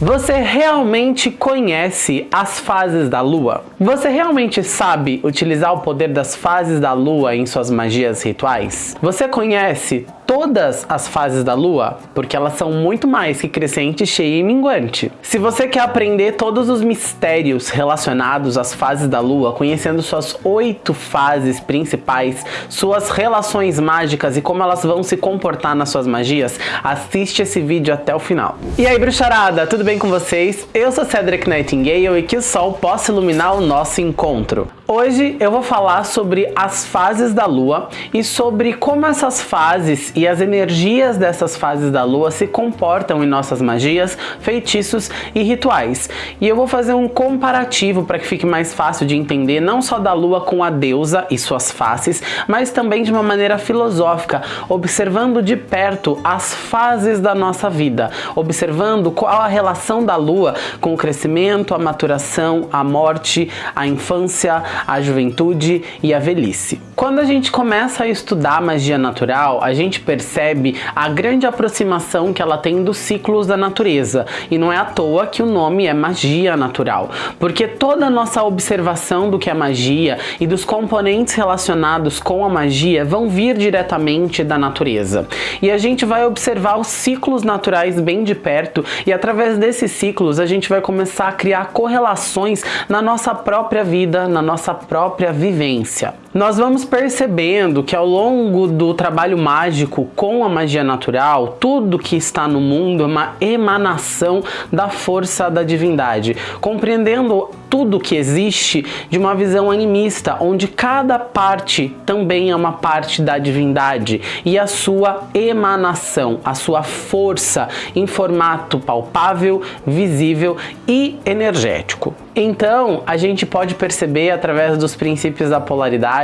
Você realmente conhece as fases da lua? Você realmente sabe utilizar o poder das fases da lua em suas magias rituais? Você conhece todas as fases da lua, porque elas são muito mais que crescente, cheia e minguante. Se você quer aprender todos os mistérios relacionados às fases da lua, conhecendo suas oito fases principais, suas relações mágicas e como elas vão se comportar nas suas magias, assiste esse vídeo até o final. E aí, bruxarada, tudo bem com vocês? Eu sou Cedric Nightingale e que o sol possa iluminar o nosso encontro. Hoje eu vou falar sobre as fases da lua e sobre como essas fases e as energias dessas fases da lua se comportam em nossas magias, feitiços e rituais. E eu vou fazer um comparativo para que fique mais fácil de entender não só da lua com a deusa e suas faces, mas também de uma maneira filosófica, observando de perto as fases da nossa vida, observando qual a relação da lua com o crescimento, a maturação, a morte, a infância, a juventude e a velhice. Quando a gente começa a estudar magia natural, a gente percebe a grande aproximação que ela tem dos ciclos da natureza. E não é à toa que o nome é magia natural, porque toda a nossa observação do que é magia e dos componentes relacionados com a magia vão vir diretamente da natureza. E a gente vai observar os ciclos naturais bem de perto e através desses ciclos a gente vai começar a criar correlações na nossa própria vida, na nossa nossa própria vivência. Nós vamos percebendo que ao longo do trabalho mágico com a magia natural, tudo que está no mundo é uma emanação da força da divindade, compreendendo tudo que existe de uma visão animista, onde cada parte também é uma parte da divindade e a sua emanação, a sua força em formato palpável, visível e energético. Então, a gente pode perceber através dos princípios da polaridade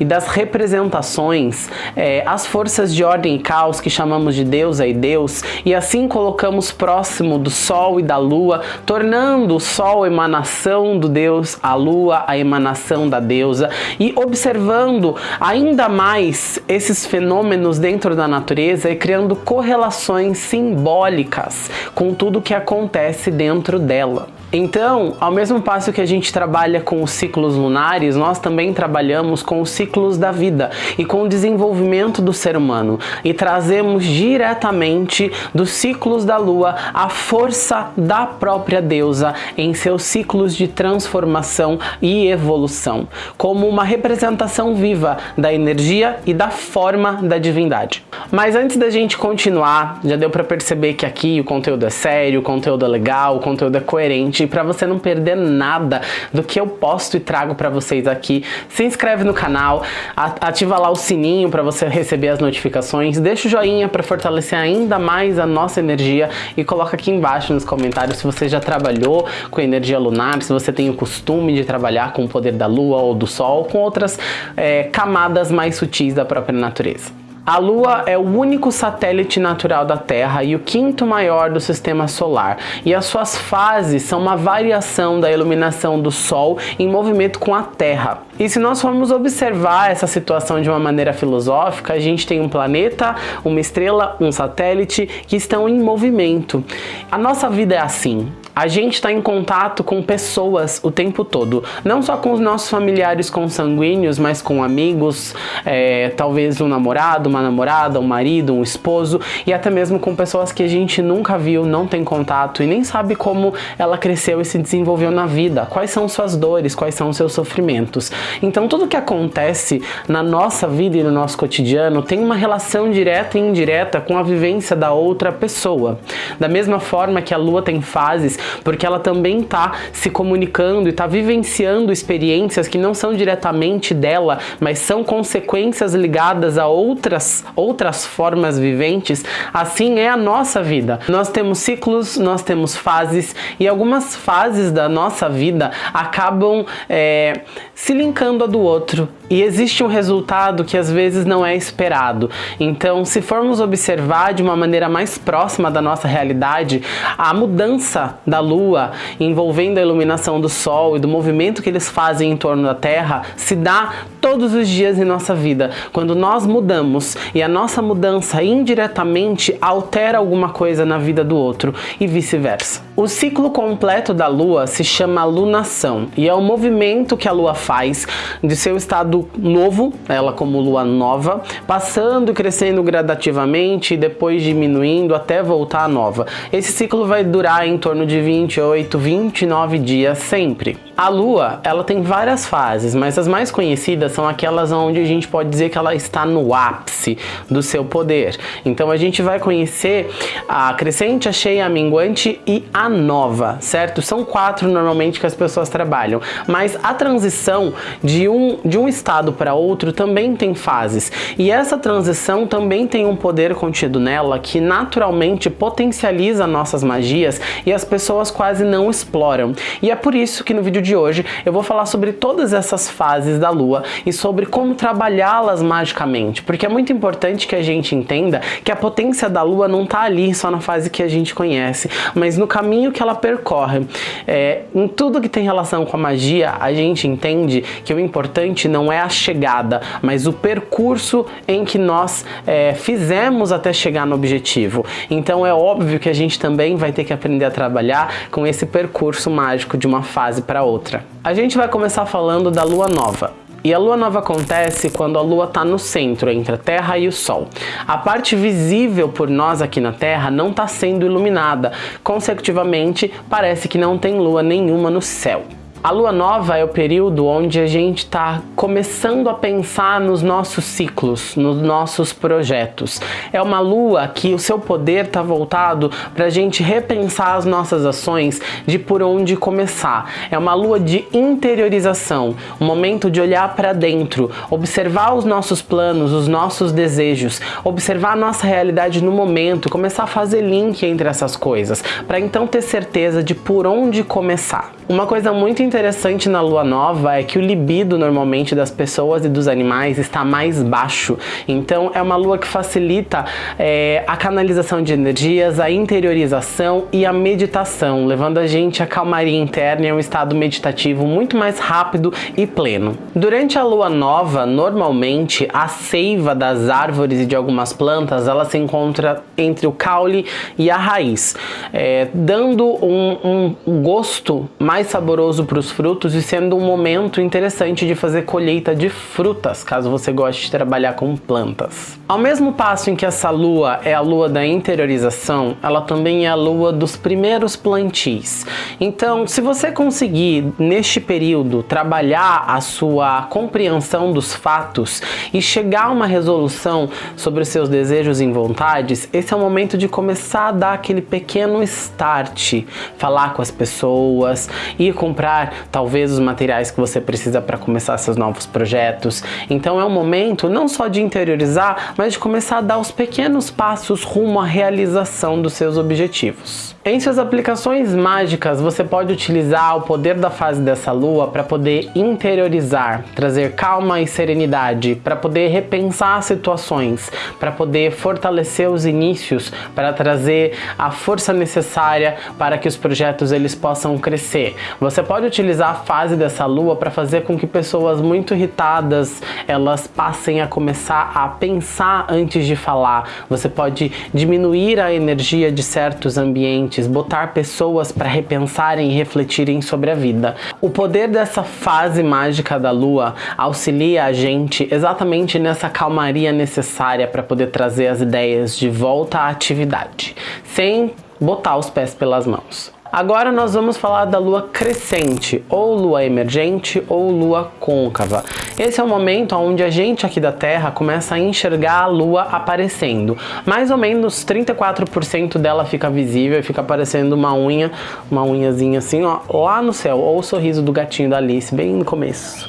e das representações é, as forças de ordem e caos que chamamos de deusa e deus, e assim colocamos próximo do sol e da lua, tornando o sol emanação do Deus, a lua, a emanação da deusa, e observando ainda mais esses fenômenos dentro da natureza e criando correlações simbólicas com tudo que acontece dentro dela. Então, ao mesmo passo que a gente trabalha com os ciclos lunares, nós também trabalhamos com os ciclos da vida e com o desenvolvimento do ser humano e trazemos diretamente dos ciclos da lua a força da própria deusa em seus ciclos de transformação e evolução, como uma representação viva da energia e da forma da divindade. Mas antes da gente continuar, já deu para perceber que aqui o conteúdo é sério, o conteúdo é legal, o conteúdo é coerente e para você não perder nada do que eu posto e trago para vocês aqui, se inscreve no canal, ativa lá o sininho para você receber as notificações, deixa o joinha para fortalecer ainda mais a nossa energia e coloca aqui embaixo nos comentários se você já trabalhou com energia lunar, se você tem o costume de trabalhar com o poder da lua ou do sol, com outras é, camadas mais sutis da própria natureza. A Lua é o único satélite natural da Terra e o quinto maior do sistema solar, e as suas fases são uma variação da iluminação do Sol em movimento com a Terra. E se nós formos observar essa situação de uma maneira filosófica, a gente tem um planeta, uma estrela, um satélite que estão em movimento. A nossa vida é assim. A gente está em contato com pessoas o tempo todo, não só com os nossos familiares consanguíneos, mas com amigos, é, talvez um namorado, uma namorada, um marido, um esposo e até mesmo com pessoas que a gente nunca viu, não tem contato e nem sabe como ela cresceu e se desenvolveu na vida, quais são suas dores, quais são seus sofrimentos. Então tudo que acontece na nossa vida e no nosso cotidiano tem uma relação direta e indireta com a vivência da outra pessoa. Da mesma forma que a lua tem fases porque ela também está se comunicando e está vivenciando experiências que não são diretamente dela, mas são consequências ligadas a outras, outras formas viventes, assim é a nossa vida. Nós temos ciclos, nós temos fases e algumas fases da nossa vida acabam é, se linkando a do outro e existe um resultado que às vezes não é esperado. Então, se formos observar de uma maneira mais próxima da nossa realidade, a mudança da da Lua envolvendo a iluminação do Sol e do movimento que eles fazem em torno da Terra se dá todos os dias em nossa vida. Quando nós mudamos e a nossa mudança indiretamente altera alguma coisa na vida do outro e vice-versa. O ciclo completo da Lua se chama lunação e é o movimento que a Lua faz de seu estado novo, ela como Lua nova, passando e crescendo gradativamente e depois diminuindo até voltar à nova. Esse ciclo vai durar em torno de 28, 29 dias sempre. A Lua, ela tem várias fases, mas as mais conhecidas são aquelas onde a gente pode dizer que ela está no ápice do seu poder. Então a gente vai conhecer a crescente, a cheia, a minguante e a nova, certo? São quatro normalmente que as pessoas trabalham, mas a transição de um, de um estado para outro também tem fases. E essa transição também tem um poder contido nela que naturalmente potencializa nossas magias e as pessoas quase não exploram. E é por isso que no vídeo de hoje eu vou falar sobre todas essas fases da lua e sobre como trabalhá-las magicamente, porque é muito importante que a gente entenda que a potência da lua não está ali só na fase que a gente conhece, mas no caminho que ela percorre. É, em tudo que tem relação com a magia, a gente entende que o importante não é a chegada, mas o percurso em que nós é, fizemos até chegar no objetivo. Então é óbvio que a gente também vai ter que aprender a trabalhar com esse percurso mágico de uma fase para outra outra. A gente vai começar falando da lua nova. E a lua nova acontece quando a lua está no centro, entre a Terra e o Sol. A parte visível por nós aqui na Terra não está sendo iluminada, consecutivamente parece que não tem lua nenhuma no céu. A lua nova é o período onde a gente está começando a pensar nos nossos ciclos, nos nossos projetos. É uma lua que o seu poder está voltado para a gente repensar as nossas ações de por onde começar. É uma lua de interiorização, um momento de olhar para dentro, observar os nossos planos, os nossos desejos, observar a nossa realidade no momento, começar a fazer link entre essas coisas, para então ter certeza de por onde começar. Uma coisa muito interessante na lua nova é que o libido normalmente das pessoas e dos animais está mais baixo. Então é uma lua que facilita é, a canalização de energias, a interiorização e a meditação, levando a gente a calmaria interna e a um estado meditativo muito mais rápido e pleno. Durante a lua nova, normalmente a seiva das árvores e de algumas plantas ela se encontra entre o caule e a raiz, é, dando um, um gosto mais saboroso para os frutos e sendo um momento interessante de fazer colheita de frutas, caso você goste de trabalhar com plantas. Ao mesmo passo em que essa lua é a lua da interiorização, ela também é a lua dos primeiros plantis. Então, se você conseguir, neste período, trabalhar a sua compreensão dos fatos e chegar a uma resolução sobre os seus desejos e vontades, esse é o momento de começar a dar aquele pequeno start, falar com as pessoas, ir comprar talvez os materiais que você precisa para começar seus novos projetos. Então é um momento não só de interiorizar, mas de começar a dar os pequenos passos rumo à realização dos seus objetivos. Em suas aplicações mágicas, você pode utilizar o poder da fase dessa lua para poder interiorizar, trazer calma e serenidade, para poder repensar situações, para poder fortalecer os inícios, para trazer a força necessária para que os projetos eles possam crescer. Você pode utilizar a fase dessa lua para fazer com que pessoas muito irritadas, elas passem a começar a pensar antes de falar. Você pode diminuir a energia de certos ambientes botar pessoas para repensarem e refletirem sobre a vida. O poder dessa fase mágica da lua auxilia a gente exatamente nessa calmaria necessária para poder trazer as ideias de volta à atividade, sem botar os pés pelas mãos. Agora nós vamos falar da lua crescente, ou lua emergente, ou lua côncava. Esse é o momento onde a gente aqui da Terra começa a enxergar a lua aparecendo. Mais ou menos 34% dela fica visível, fica aparecendo uma unha, uma unhazinha assim, ó, lá no céu, ou o sorriso do gatinho da Alice, bem no começo.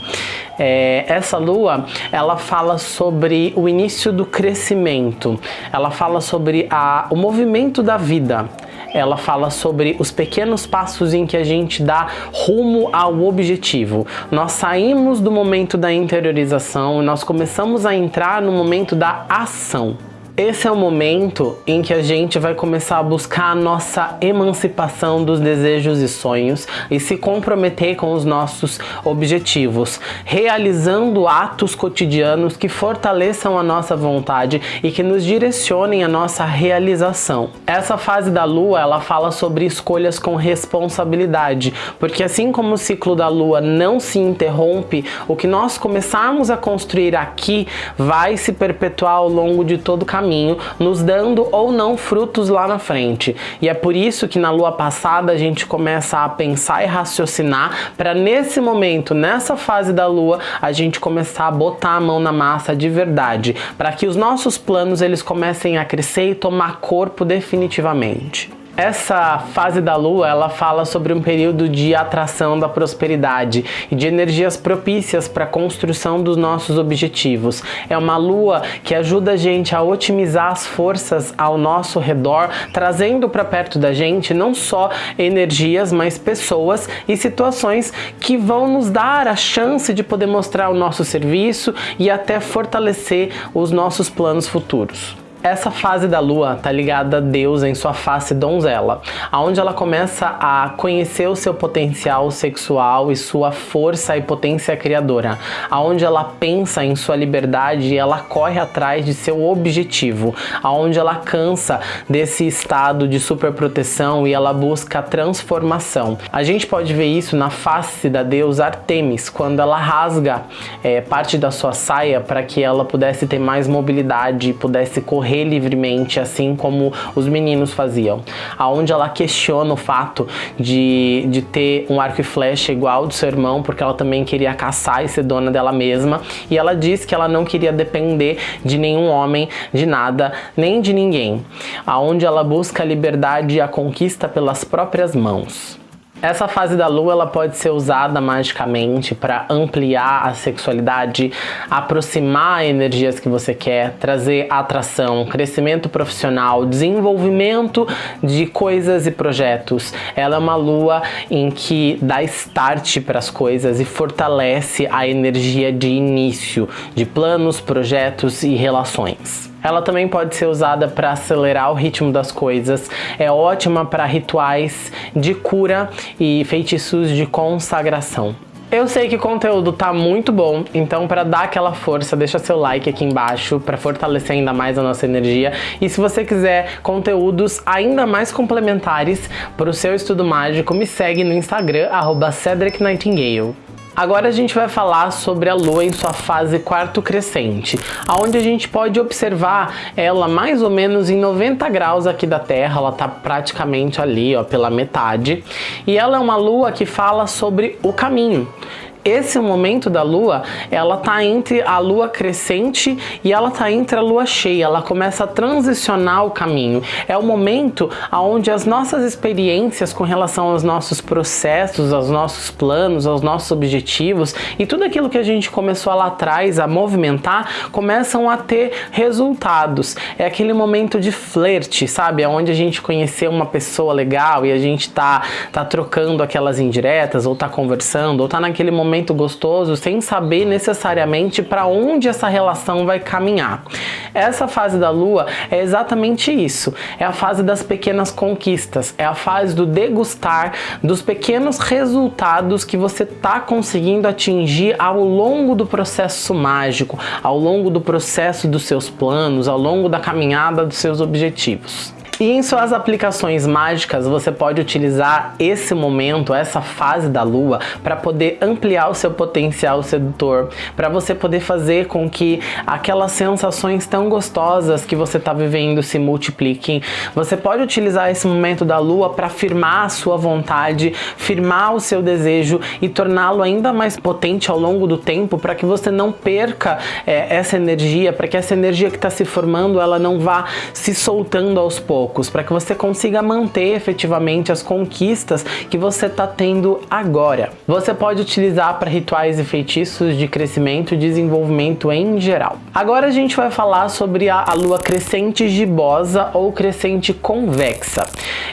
É, essa lua, ela fala sobre o início do crescimento, ela fala sobre a, o movimento da vida, ela fala sobre os pequenos passos em que a gente dá rumo ao objetivo. Nós saímos do momento da interiorização e nós começamos a entrar no momento da ação. Esse é o momento em que a gente vai começar a buscar a nossa emancipação dos desejos e sonhos e se comprometer com os nossos objetivos, realizando atos cotidianos que fortaleçam a nossa vontade e que nos direcionem a nossa realização. Essa fase da lua, ela fala sobre escolhas com responsabilidade, porque assim como o ciclo da lua não se interrompe, o que nós começarmos a construir aqui vai se perpetuar ao longo de todo o caminho caminho, nos dando ou não frutos lá na frente. E é por isso que na lua passada a gente começa a pensar e raciocinar para nesse momento, nessa fase da lua, a gente começar a botar a mão na massa de verdade, para que os nossos planos eles comecem a crescer e tomar corpo definitivamente. Essa fase da lua, ela fala sobre um período de atração da prosperidade e de energias propícias para a construção dos nossos objetivos. É uma lua que ajuda a gente a otimizar as forças ao nosso redor, trazendo para perto da gente não só energias, mas pessoas e situações que vão nos dar a chance de poder mostrar o nosso serviço e até fortalecer os nossos planos futuros. Essa fase da lua tá ligada a Deus em sua face donzela, aonde ela começa a conhecer o seu potencial sexual e sua força e potência criadora, aonde ela pensa em sua liberdade e ela corre atrás de seu objetivo, aonde ela cansa desse estado de superproteção e ela busca transformação. A gente pode ver isso na face da deusa Artemis, quando ela rasga é, parte da sua saia para que ela pudesse ter mais mobilidade e pudesse correr correr livremente, assim como os meninos faziam. Aonde ela questiona o fato de, de ter um arco e flecha igual do seu irmão, porque ela também queria caçar e ser dona dela mesma. E ela diz que ela não queria depender de nenhum homem, de nada, nem de ninguém. Aonde ela busca a liberdade e a conquista pelas próprias mãos. Essa fase da lua ela pode ser usada magicamente para ampliar a sexualidade, aproximar energias que você quer, trazer atração, crescimento profissional, desenvolvimento de coisas e projetos. Ela é uma lua em que dá start para as coisas e fortalece a energia de início de planos, projetos e relações. Ela também pode ser usada para acelerar o ritmo das coisas, é ótima para rituais de cura e feitiços de consagração. Eu sei que o conteúdo tá muito bom, então para dar aquela força, deixa seu like aqui embaixo para fortalecer ainda mais a nossa energia. E se você quiser conteúdos ainda mais complementares para o seu estudo mágico, me segue no Instagram, arroba Cedric Nightingale. Agora a gente vai falar sobre a Lua em sua fase quarto crescente, onde a gente pode observar ela mais ou menos em 90 graus aqui da Terra, ela está praticamente ali ó, pela metade, e ela é uma Lua que fala sobre o caminho esse momento da lua, ela tá entre a lua crescente e ela tá entre a lua cheia, ela começa a transicionar o caminho. É o momento onde as nossas experiências com relação aos nossos processos, aos nossos planos, aos nossos objetivos e tudo aquilo que a gente começou lá atrás a movimentar, começam a ter resultados. É aquele momento de flerte, sabe? É onde a gente conheceu uma pessoa legal e a gente tá, tá trocando aquelas indiretas, ou tá conversando, ou tá naquele momento momento gostoso sem saber necessariamente para onde essa relação vai caminhar. Essa fase da lua é exatamente isso. É a fase das pequenas conquistas, é a fase do degustar dos pequenos resultados que você está conseguindo atingir ao longo do processo mágico, ao longo do processo dos seus planos, ao longo da caminhada dos seus objetivos. E em suas aplicações mágicas, você pode utilizar esse momento, essa fase da lua, para poder ampliar o seu potencial sedutor, para você poder fazer com que aquelas sensações tão gostosas que você está vivendo se multipliquem. Você pode utilizar esse momento da lua para firmar a sua vontade, firmar o seu desejo e torná-lo ainda mais potente ao longo do tempo, para que você não perca é, essa energia, para que essa energia que está se formando ela não vá se soltando aos poucos poucos, para que você consiga manter efetivamente as conquistas que você está tendo agora. Você pode utilizar para rituais e feitiços de crescimento e desenvolvimento em geral. Agora a gente vai falar sobre a, a lua crescente gibosa ou crescente convexa.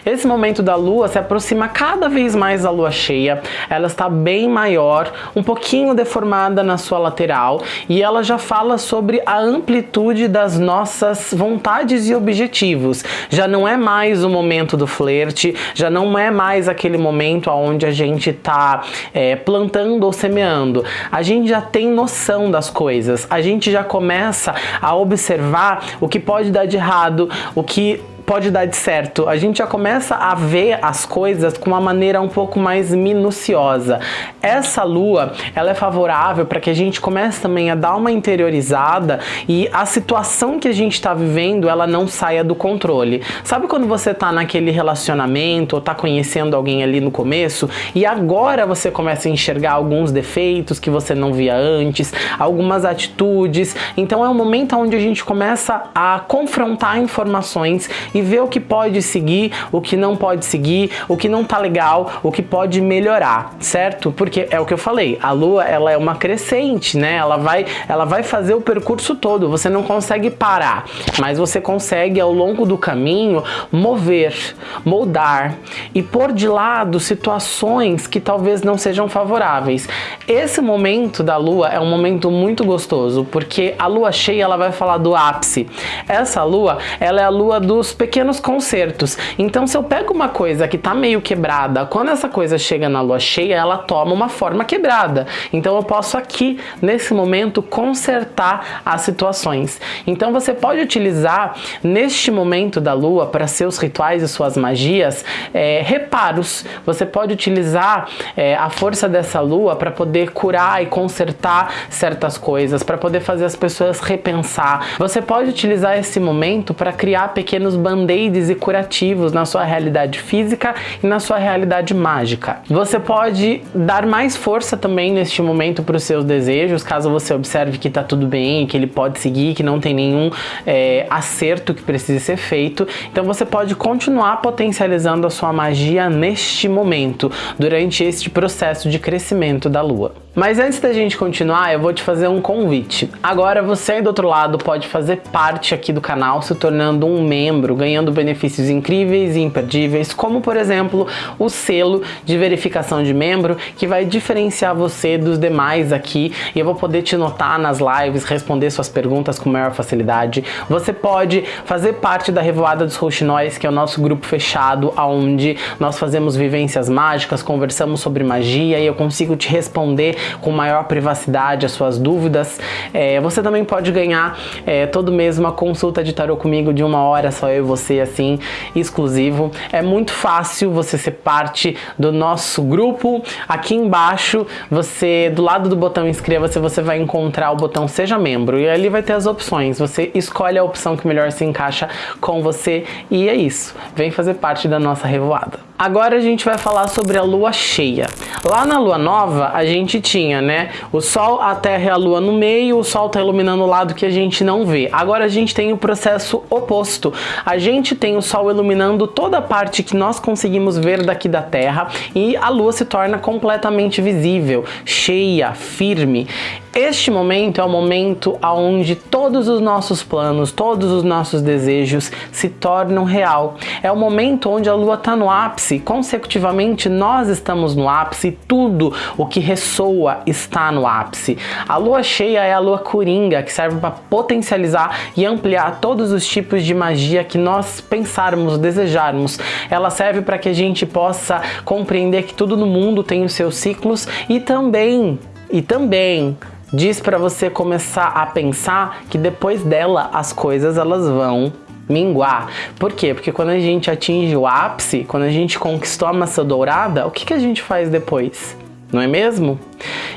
Esse momento da lua se aproxima cada vez mais da lua cheia, ela está bem maior, um pouquinho deformada na sua lateral e ela já fala sobre a amplitude das nossas vontades e objetivos. Já não é mais o momento do flerte, já não é mais aquele momento onde a gente está é, plantando ou semeando. A gente já tem noção das coisas, a gente já começa a observar o que pode dar de errado, o que pode dar de certo. A gente já começa a ver as coisas com uma maneira um pouco mais minuciosa. Essa lua, ela é favorável para que a gente comece também a dar uma interiorizada e a situação que a gente está vivendo, ela não saia do controle. Sabe quando você está naquele relacionamento ou está conhecendo alguém ali no começo e agora você começa a enxergar alguns defeitos que você não via antes, algumas atitudes. Então é um momento onde a gente começa a confrontar informações e ver o que pode seguir, o que não pode seguir, o que não tá legal, o que pode melhorar, certo? Porque é o que eu falei, a lua ela é uma crescente, né? Ela vai, ela vai fazer o percurso todo, você não consegue parar, mas você consegue ao longo do caminho mover, moldar e pôr de lado situações que talvez não sejam favoráveis. Esse momento da lua é um momento muito gostoso, porque a lua cheia ela vai falar do ápice. Essa lua, ela é a lua dos pequenos consertos. Então se eu pego uma coisa que tá meio quebrada, quando essa coisa chega na lua cheia, ela toma uma forma quebrada. Então eu posso aqui, nesse momento, consertar as situações. Então você pode utilizar neste momento da lua para seus rituais e suas magias é, reparos. Você pode utilizar é, a força dessa lua para poder curar e consertar certas coisas, para poder fazer as pessoas repensar. Você pode utilizar esse momento para criar pequenos bandos band-aids e curativos na sua realidade física e na sua realidade mágica. Você pode dar mais força também neste momento para os seus desejos, caso você observe que está tudo bem, que ele pode seguir, que não tem nenhum é, acerto que precise ser feito. Então você pode continuar potencializando a sua magia neste momento, durante este processo de crescimento da lua. Mas antes da gente continuar, eu vou te fazer um convite. Agora você aí do outro lado pode fazer parte aqui do canal, se tornando um membro, ganhando benefícios incríveis e imperdíveis, como por exemplo, o selo de verificação de membro, que vai diferenciar você dos demais aqui, e eu vou poder te notar nas lives, responder suas perguntas com maior facilidade. Você pode fazer parte da Revoada dos Rouxinóis, que é o nosso grupo fechado, onde nós fazemos vivências mágicas, conversamos sobre magia, e eu consigo te responder com maior privacidade as suas dúvidas. É, você também pode ganhar é, todo mês uma consulta de tarô comigo de uma hora, só eu e você, assim, exclusivo. É muito fácil você ser parte do nosso grupo. Aqui embaixo, você, do lado do botão inscreva-se, você vai encontrar o botão seja membro e ali vai ter as opções. Você escolhe a opção que melhor se encaixa com você e é isso. Vem fazer parte da nossa revoada. Agora a gente vai falar sobre a lua cheia. Lá na lua nova, a gente tinha, né, o sol, a terra e a lua no meio, o sol tá iluminando o lado que a gente não vê. Agora a gente tem o processo oposto. A gente tem o sol iluminando toda a parte que nós conseguimos ver daqui da terra e a lua se torna completamente visível, cheia, firme. Este momento é o momento onde todos os nossos planos, todos os nossos desejos se tornam real. É o momento onde a lua está no ápice, consecutivamente nós estamos no ápice, tudo o que ressoa está no ápice. A lua cheia é a lua coringa, que serve para potencializar e ampliar todos os tipos de magia que nós pensarmos, desejarmos. Ela serve para que a gente possa compreender que tudo no mundo tem os seus ciclos e também, e também diz para você começar a pensar que depois dela as coisas elas vão minguar. Por quê? Porque quando a gente atinge o ápice, quando a gente conquistou a maçã dourada, o que, que a gente faz depois? Não é mesmo?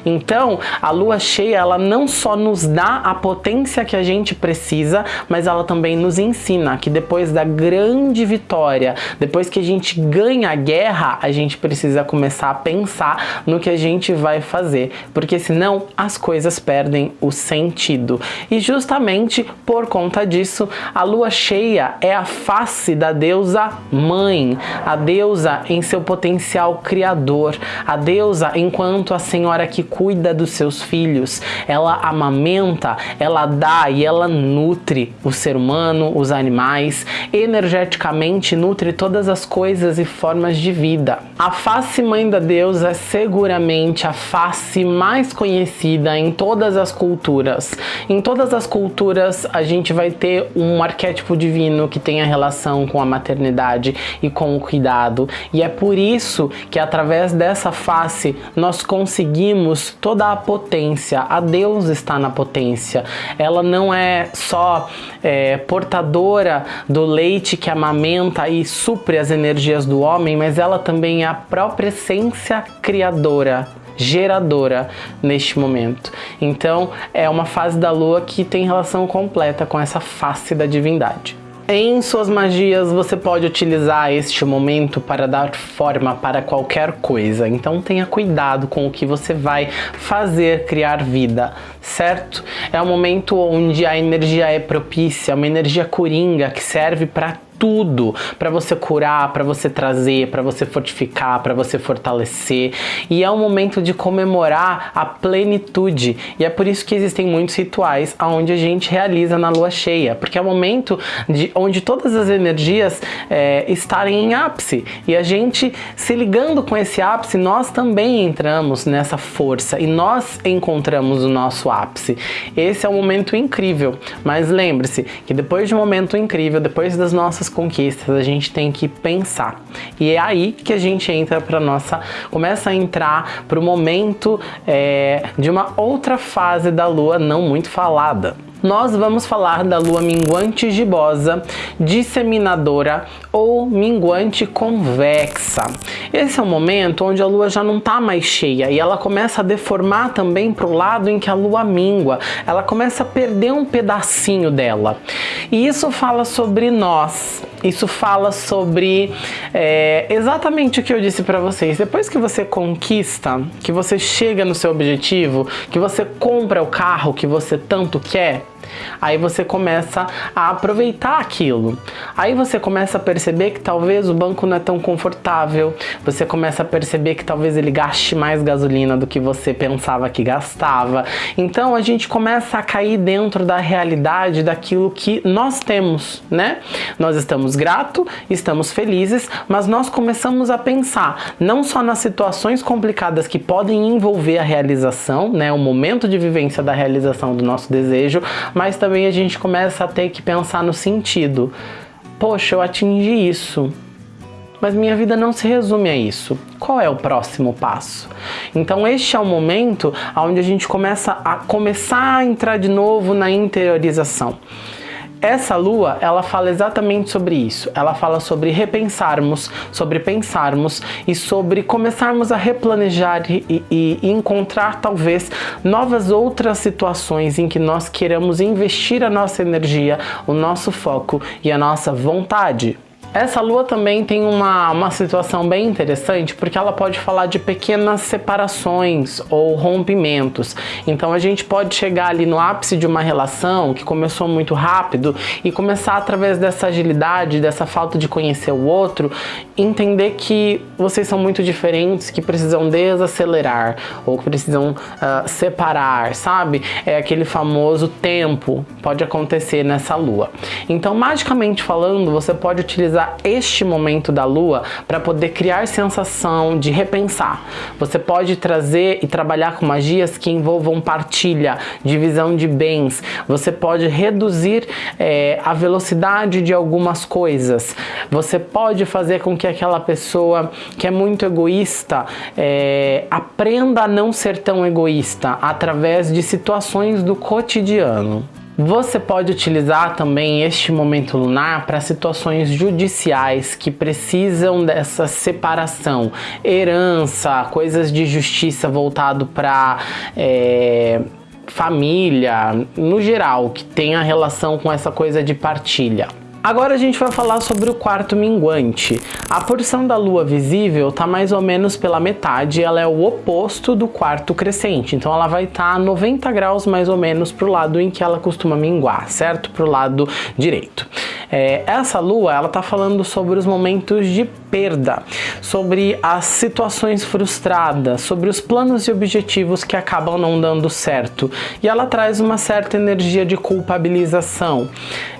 Então, a lua cheia, ela não só nos dá a potência que a gente precisa, mas ela também nos ensina que depois da grande vitória, depois que a gente ganha a guerra, a gente precisa começar a pensar no que a gente vai fazer, porque senão as coisas perdem o sentido. E justamente por conta disso, a lua cheia é a face da deusa mãe, a deusa em seu potencial criador, a deusa enquanto a senhora que cuida dos seus filhos, ela amamenta, ela dá e ela nutre o ser humano, os animais, energeticamente nutre todas as coisas e formas de vida. A face mãe da deusa é seguramente a face mais conhecida em todas as culturas. Em todas as culturas a gente vai ter um arquétipo divino que tem a relação com a maternidade e com o cuidado. E é por isso que através dessa face nós conseguimos toda a potência. A Deus está na potência. Ela não é só é, portadora do leite que amamenta e supre as energias do homem, mas ela também é a própria essência criadora geradora neste momento. Então é uma fase da lua que tem relação completa com essa face da divindade. Em suas magias você pode utilizar este momento para dar forma para qualquer coisa, então tenha cuidado com o que você vai fazer criar vida, certo? É um momento onde a energia é propícia, uma energia coringa que serve para tudo para você curar, para você trazer, para você fortificar, para você fortalecer. E é um momento de comemorar a plenitude. E é por isso que existem muitos rituais onde a gente realiza na lua cheia, porque é o momento de onde todas as energias é, estarem em ápice. E a gente se ligando com esse ápice, nós também entramos nessa força e nós encontramos o nosso ápice. Esse é um momento incrível. Mas lembre-se que depois de um momento incrível, depois das nossas nossas conquistas, a gente tem que pensar. E é aí que a gente entra para nossa, começa a entrar para o momento é, de uma outra fase da lua não muito falada nós vamos falar da lua minguante gibosa, disseminadora ou minguante convexa. Esse é o momento onde a lua já não está mais cheia e ela começa a deformar também para o lado em que a lua mingua. Ela começa a perder um pedacinho dela. E isso fala sobre nós, isso fala sobre é, exatamente o que eu disse para vocês. Depois que você conquista, que você chega no seu objetivo, que você compra o carro que você tanto quer, Aí você começa a aproveitar aquilo. Aí você começa a perceber que talvez o banco não é tão confortável. Você começa a perceber que talvez ele gaste mais gasolina do que você pensava que gastava. Então a gente começa a cair dentro da realidade daquilo que nós temos, né? Nós estamos gratos, estamos felizes, mas nós começamos a pensar não só nas situações complicadas que podem envolver a realização, né, o momento de vivência da realização do nosso desejo, mas também a gente começa a ter que pensar no sentido. Poxa, eu atingi isso, mas minha vida não se resume a isso. Qual é o próximo passo? Então este é o momento onde a gente começa a começar a entrar de novo na interiorização. Essa lua, ela fala exatamente sobre isso. Ela fala sobre repensarmos, sobre pensarmos e sobre começarmos a replanejar e, e, encontrar talvez novas outras situações em que nós queiramos investir a nossa energia, o nosso foco e a nossa vontade. Essa lua também tem uma, uma situação bem interessante porque ela pode falar de pequenas separações ou rompimentos. Então a gente pode chegar ali no ápice de uma relação que começou muito rápido e começar através dessa agilidade, dessa falta de conhecer o outro, entender que vocês são muito diferentes, que precisam desacelerar ou que precisam uh, separar, sabe? É aquele famoso tempo, pode acontecer nessa lua. Então, magicamente falando, você pode utilizar este momento da lua para poder criar sensação de repensar. Você pode trazer e trabalhar com magias que envolvam partilha, divisão de bens. Você pode reduzir é, a velocidade de algumas coisas. Você pode fazer com que aquela pessoa que é muito egoísta é, aprenda a não ser tão egoísta através de situações do cotidiano. Você pode utilizar também este momento lunar para situações judiciais que precisam dessa separação, herança, coisas de justiça voltado para é, família, no geral, que tenha relação com essa coisa de partilha. Agora a gente vai falar sobre o quarto minguante. A porção da lua visível está mais ou menos pela metade, ela é o oposto do quarto crescente, então ela vai estar tá 90 graus mais ou menos para o lado em que ela costuma minguar, certo? Para o lado direito. É, essa lua, ela tá falando sobre os momentos de perda, sobre as situações frustradas, sobre os planos e objetivos que acabam não dando certo. E ela traz uma certa energia de culpabilização.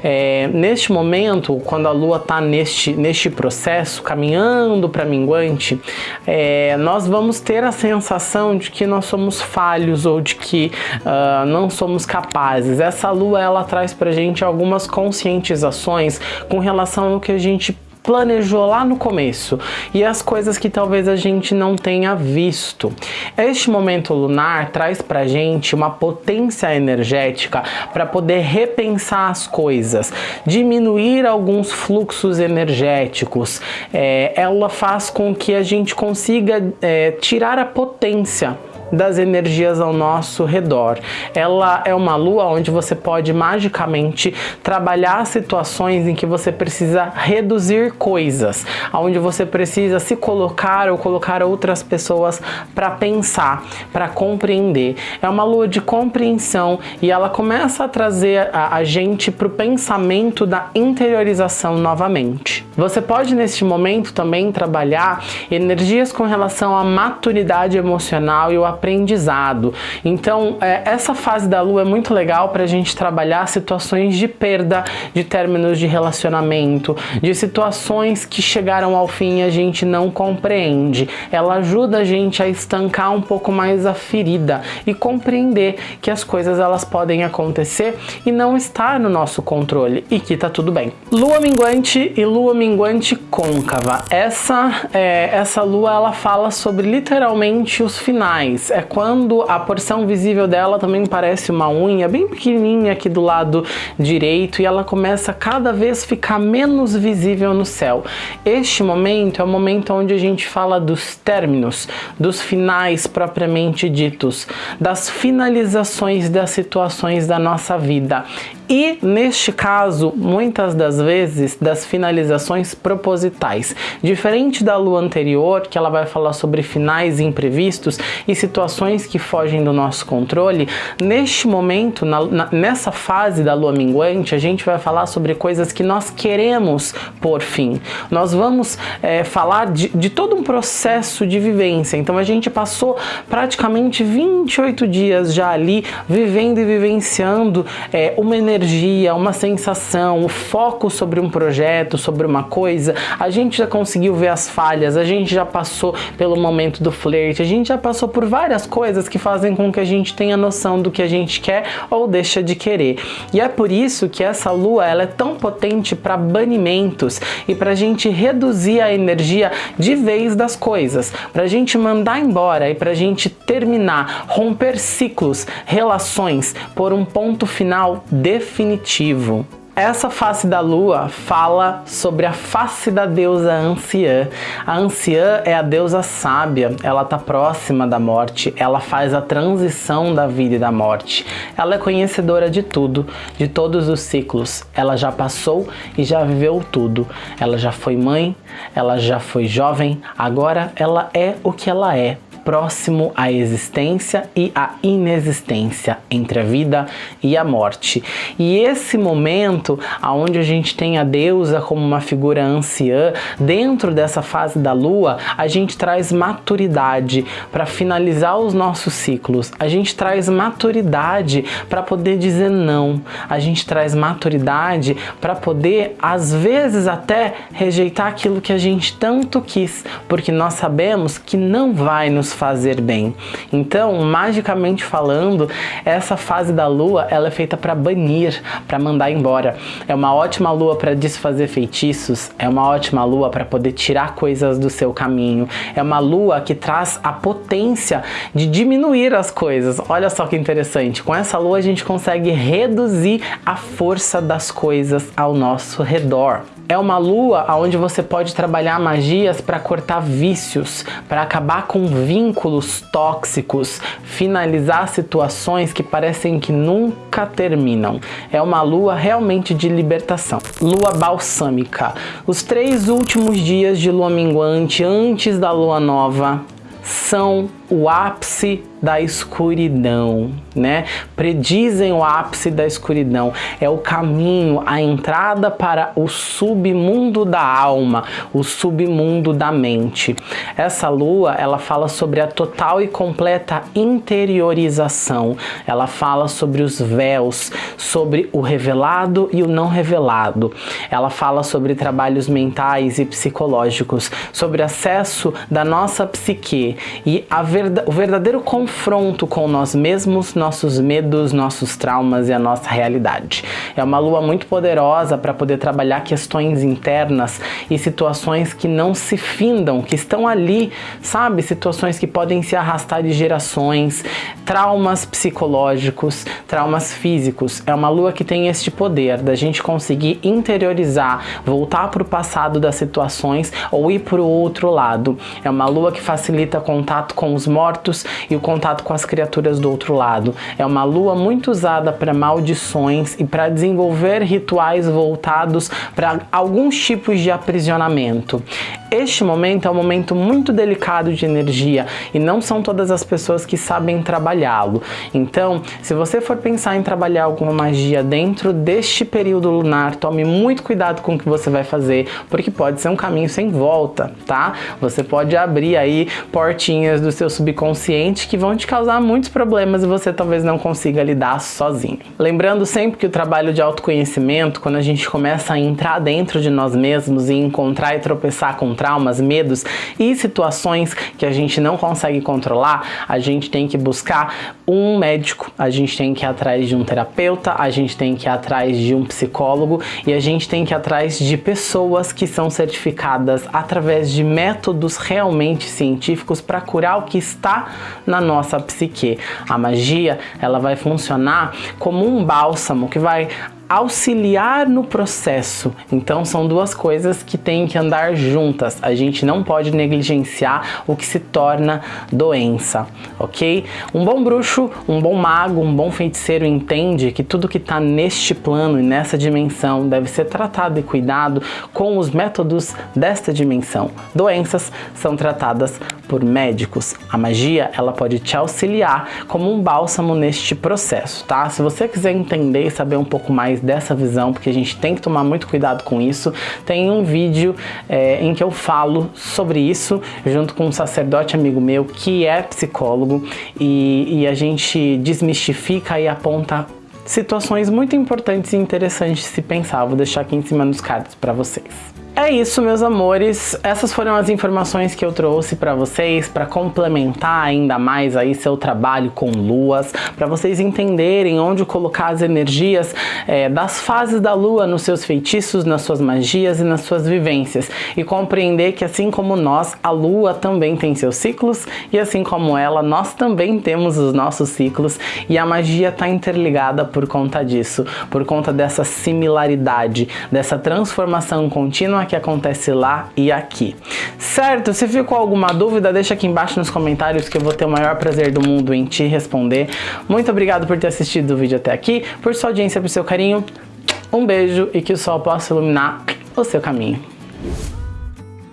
É, neste momento, quando a lua tá neste, neste processo, caminhando para minguante, é, nós vamos ter a sensação de que nós somos falhos ou de que uh, não somos capazes. Essa lua, ela traz pra gente algumas conscientizações com relação ao que a gente planejou lá no começo e as coisas que talvez a gente não tenha visto. Este momento lunar traz pra gente uma potência energética para poder repensar as coisas, diminuir alguns fluxos energéticos. É, ela faz com que a gente consiga é, tirar a potência das energias ao nosso redor. Ela é uma lua onde você pode magicamente trabalhar situações em que você precisa reduzir coisas, onde você precisa se colocar ou colocar outras pessoas para pensar, para compreender. É uma lua de compreensão e ela começa a trazer a, a gente para o pensamento da interiorização novamente. Você pode neste momento também trabalhar energias com relação à maturidade emocional e o aprendizado. Então, é, essa fase da lua é muito legal para a gente trabalhar situações de perda de términos de relacionamento, de situações que chegaram ao fim e a gente não compreende. Ela ajuda a gente a estancar um pouco mais a ferida e compreender que as coisas elas podem acontecer e não estar no nosso controle e que tá tudo bem. Lua minguante e lua minguante côncava. Essa, é, essa lua ela fala sobre literalmente os finais é quando a porção visível dela também parece uma unha bem pequenininha aqui do lado direito e ela começa a cada vez ficar menos visível no céu. Este momento é o momento onde a gente fala dos términos, dos finais propriamente ditos, das finalizações das situações da nossa vida e, neste caso, muitas das vezes, das finalizações propositais. Diferente da lua anterior, que ela vai falar sobre finais imprevistos e situações que fogem do nosso controle, neste momento, na, na, nessa fase da lua minguante, a gente vai falar sobre coisas que nós queremos por fim. Nós vamos é, falar de, de todo um processo de vivência. Então, a gente passou praticamente 28 dias já ali vivendo e vivenciando é, uma energia energia, uma sensação, o foco sobre um projeto, sobre uma coisa, a gente já conseguiu ver as falhas, a gente já passou pelo momento do flerte, a gente já passou por várias coisas que fazem com que a gente tenha noção do que a gente quer ou deixa de querer. E é por isso que essa lua ela é tão potente para banimentos e para a gente reduzir a energia de vez das coisas, para a gente mandar embora e para a gente terminar, romper ciclos, relações por um ponto final definitivo definitivo. Essa face da lua fala sobre a face da deusa anciã. A anciã é a deusa sábia, ela está próxima da morte, ela faz a transição da vida e da morte. Ela é conhecedora de tudo, de todos os ciclos. Ela já passou e já viveu tudo. Ela já foi mãe, ela já foi jovem, agora ela é o que ela é próximo à existência e à inexistência, entre a vida e a morte. E esse momento, onde a gente tem a deusa como uma figura anciã, dentro dessa fase da lua, a gente traz maturidade para finalizar os nossos ciclos. A gente traz maturidade para poder dizer não. A gente traz maturidade para poder, às vezes, até rejeitar aquilo que a gente tanto quis, porque nós sabemos que não vai nos fazer bem. Então, magicamente falando, essa fase da lua, ela é feita para banir, para mandar embora. É uma ótima lua para desfazer feitiços, é uma ótima lua para poder tirar coisas do seu caminho. É uma lua que traz a potência de diminuir as coisas. Olha só que interessante. Com essa lua a gente consegue reduzir a força das coisas ao nosso redor. É uma lua onde você pode trabalhar magias para cortar vícios, para acabar com vínculos tóxicos, finalizar situações que parecem que nunca terminam. É uma lua realmente de libertação. Lua balsâmica. Os três últimos dias de lua minguante antes da lua nova são o ápice da escuridão, né? Predizem o ápice da escuridão. É o caminho, a entrada para o submundo da alma, o submundo da mente. Essa lua, ela fala sobre a total e completa interiorização. Ela fala sobre os véus, sobre o revelado e o não revelado. Ela fala sobre trabalhos mentais e psicológicos, sobre acesso da nossa psique e a verda o verdadeiro confronto com nós mesmos, nossos medos, nossos traumas e a nossa realidade. É uma lua muito poderosa para poder trabalhar questões internas e situações que não se findam, que estão ali, sabe? Situações que podem se arrastar de gerações, traumas psicológicos, traumas físicos. É uma lua que tem este poder da gente conseguir interiorizar, voltar para o passado das situações ou ir para o outro lado. É uma lua que facilita contato com os mortos e o contato com as criaturas do outro lado. É uma lua muito usada para maldições e para desenvolver rituais voltados para alguns tipos de aprisionamento. Este momento é um momento muito delicado de energia e não são todas as pessoas que sabem trabalhá-lo. Então, se você for pensar em trabalhar alguma magia dentro deste período lunar, tome muito cuidado com o que você vai fazer, porque pode ser um caminho sem volta, tá? Você pode abrir aí portinhas do seu subconsciente que vão te causar muitos problemas e você talvez não consiga lidar sozinho. Lembrando sempre que o trabalho de autoconhecimento, quando a gente começa a entrar dentro de nós mesmos e encontrar e tropeçar com traumas, medos e situações que a gente não consegue controlar, a gente tem que buscar um médico, a gente tem que ir atrás de um terapeuta, a gente tem que ir atrás de um psicólogo e a gente tem que ir atrás de pessoas que são certificadas através de métodos realmente científicos para curar o que está na nossa psique. A magia, ela vai funcionar como um bálsamo que vai auxiliar no processo. Então são duas coisas que têm que andar juntas. A gente não pode negligenciar o que se torna doença, ok? Um bom bruxo, um bom mago, um bom feiticeiro entende que tudo que está neste plano e nessa dimensão deve ser tratado e cuidado com os métodos desta dimensão. Doenças são tratadas por médicos. A magia, ela pode te auxiliar como um bálsamo neste processo, tá? Se você quiser entender e saber um pouco mais dessa visão, porque a gente tem que tomar muito cuidado com isso, tem um vídeo é, em que eu falo sobre isso, junto com um sacerdote amigo meu que é psicólogo, e, e a gente desmistifica e aponta situações muito importantes e interessantes de se pensar. Vou deixar aqui em cima nos cards para vocês. É isso, meus amores. Essas foram as informações que eu trouxe para vocês para complementar ainda mais aí seu trabalho com luas, para vocês entenderem onde colocar as energias é, das fases da lua nos seus feitiços, nas suas magias e nas suas vivências e compreender que assim como nós, a lua também tem seus ciclos e assim como ela, nós também temos os nossos ciclos e a magia está interligada por conta disso, por conta dessa similaridade, dessa transformação contínua que acontece lá e aqui. Certo? Se ficou alguma dúvida, deixa aqui embaixo nos comentários que eu vou ter o maior prazer do mundo em te responder. Muito obrigado por ter assistido o vídeo até aqui, por sua audiência, por seu carinho. Um beijo e que o sol possa iluminar o seu caminho.